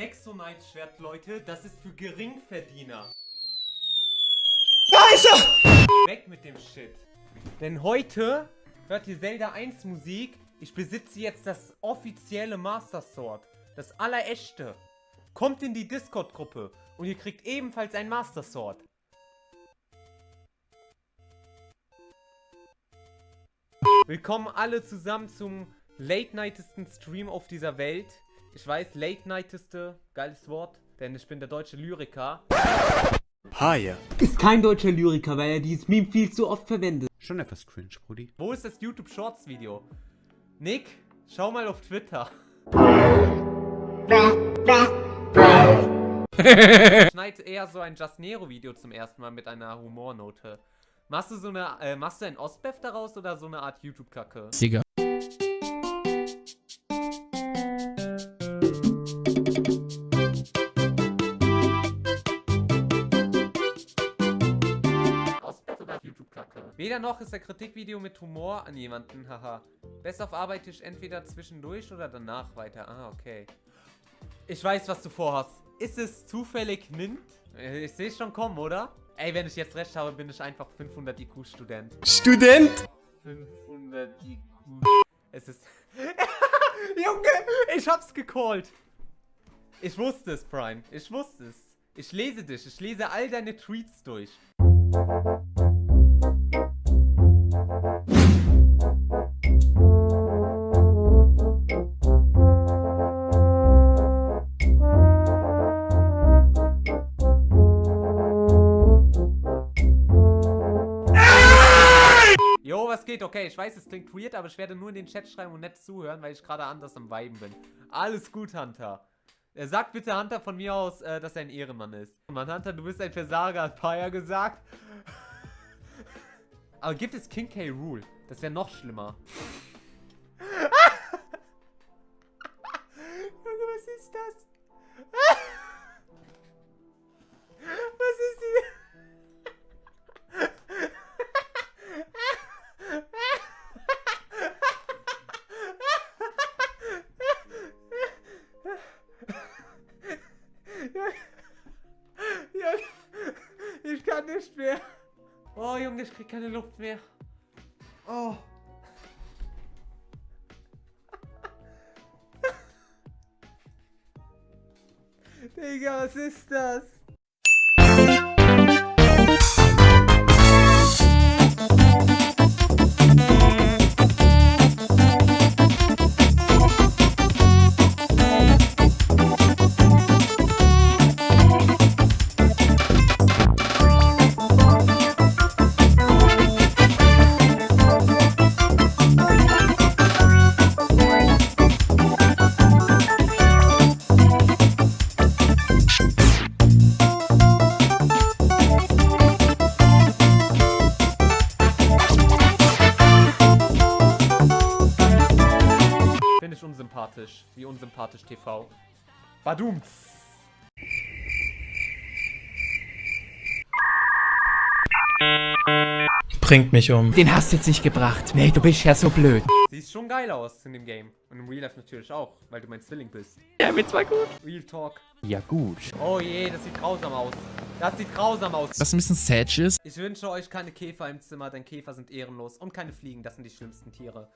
Nexonite-Schwert, Leute, das ist für Geringverdiener. Scheiße! Weg mit dem Shit. Denn heute hört ihr Zelda 1 Musik. Ich besitze jetzt das offizielle Master Sword. Das allerechte. Kommt in die Discord-Gruppe und ihr kriegt ebenfalls ein Master Sword. Willkommen alle zusammen zum late-nightesten Stream auf dieser Welt. Ich weiß, late-nighteste, geiles Wort, denn ich bin der deutsche Lyriker. Haie. Ist kein deutscher Lyriker, weil er dieses Meme viel zu oft verwendet. Schon etwas cringe, Brudi. Wo ist das YouTube Shorts Video? Nick, schau mal auf Twitter. Schneid eher so ein Just Nero Video zum ersten Mal mit einer Humornote. Machst du so eine, äh, machst du ein Ostbev daraus oder so eine Art YouTube-Kacke? Digga. Weder noch ist ein Kritikvideo mit Humor an jemanden, haha. Best auf arbeite ich entweder zwischendurch oder danach weiter. Ah, okay. Ich weiß, was du vorhast. Ist es zufällig Nint? Äh, Ich sehe es schon kommen, oder? Ey, wenn ich jetzt recht habe, bin ich einfach 500 IQ-Student. Student! 500 IQ. Es ist... Junge, ich hab's gecallt. Ich wusste es, Prime. Ich wusste es. Ich lese dich. Ich lese all deine Tweets durch. Was geht? Okay, ich weiß, es klingt weird, aber ich werde nur in den Chat schreiben und nett zuhören, weil ich gerade anders am Viben bin. Alles gut, Hunter. Er sagt bitte Hunter von mir aus, äh, dass er ein Ehrenmann ist. Mann, Hunter, du bist ein Versager, hat Paya gesagt. aber gibt es King K. Rule? Das wäre noch schlimmer. Junge, ich krieg keine Luft mehr. Oh. Digga, was ist das? Unsympathisch. Wie unsympathisch TV. Badums. Bringt mich um. Den hast du jetzt nicht gebracht. Nee, du bist ja so blöd. Siehst schon geil aus in dem Game. Und im Real Life natürlich auch, weil du mein Zwilling bist. Ja, mit zwar gut. Real Talk. Ja, gut. Oh je, das sieht grausam aus. Das sieht grausam aus. Was ein bisschen sad ist. Ich wünsche euch keine Käfer im Zimmer, denn Käfer sind ehrenlos. Und keine Fliegen, das sind die schlimmsten Tiere.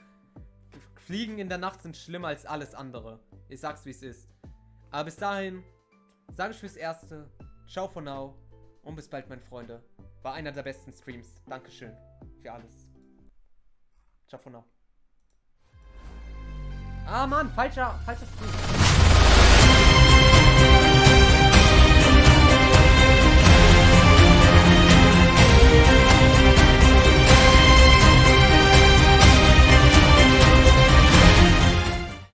Fliegen in der Nacht sind schlimmer als alles andere. Ich sag's wie es ist. Aber bis dahin, sage ich fürs Erste, ciao for now und bis bald, meine Freunde. War einer der besten Streams. Dankeschön für alles. Ciao for now. Ah Mann, falscher, falscher Stream.